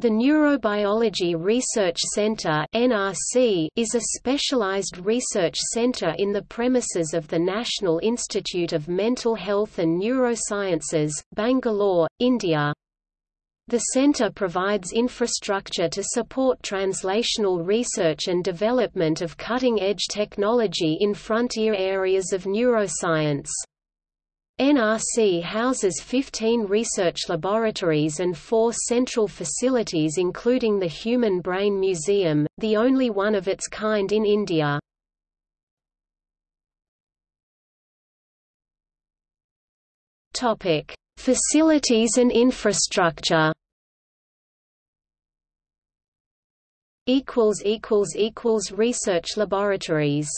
The Neurobiology Research Center is a specialized research center in the premises of the National Institute of Mental Health and Neurosciences, Bangalore, India. The center provides infrastructure to support translational research and development of cutting-edge technology in frontier areas of neuroscience. NRC houses 15 research laboratories and four central facilities including the Human Brain Museum, the only one of its kind in India. Facilities and infrastructure Research laboratories